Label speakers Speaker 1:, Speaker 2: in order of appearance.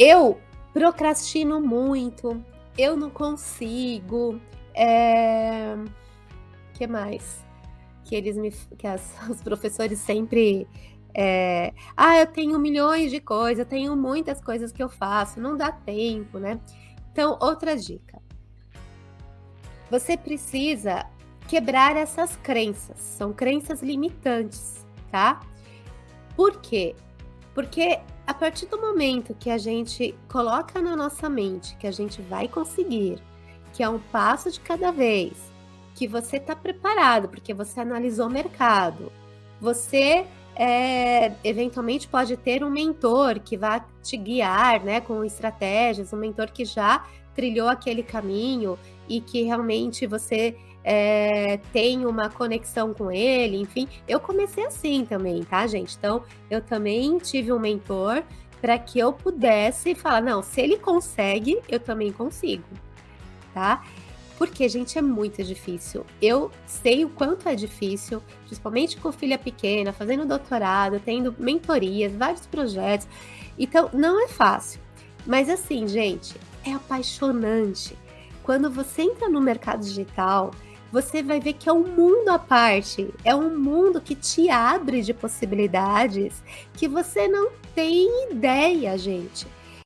Speaker 1: eu procrastino muito, eu não consigo. É... que mais? Que eles me, que as, os professores sempre é, ah, eu tenho milhões de coisas, eu tenho muitas coisas que eu faço, não dá tempo, né? Então, outra dica. Você precisa quebrar essas crenças, são crenças limitantes, tá? Por quê? Porque a partir do momento que a gente coloca na nossa mente que a gente vai conseguir, que é um passo de cada vez, que você está preparado, porque você analisou o mercado, você é, eventualmente pode ter um mentor que vá te guiar, né, com estratégias, um mentor que já trilhou aquele caminho e que realmente você é, tem uma conexão com ele, enfim. Eu comecei assim também, tá, gente? Então, eu também tive um mentor para que eu pudesse falar, não, se ele consegue, eu também consigo, tá? Porque, gente, é muito difícil. Eu sei o quanto é difícil, principalmente com filha pequena, fazendo doutorado, tendo mentorias, vários projetos. Então, não é fácil. Mas assim, gente, é apaixonante. Quando você entra no mercado digital, você vai ver que é um mundo à parte, é um mundo que te abre de possibilidades que você não tem ideia, gente.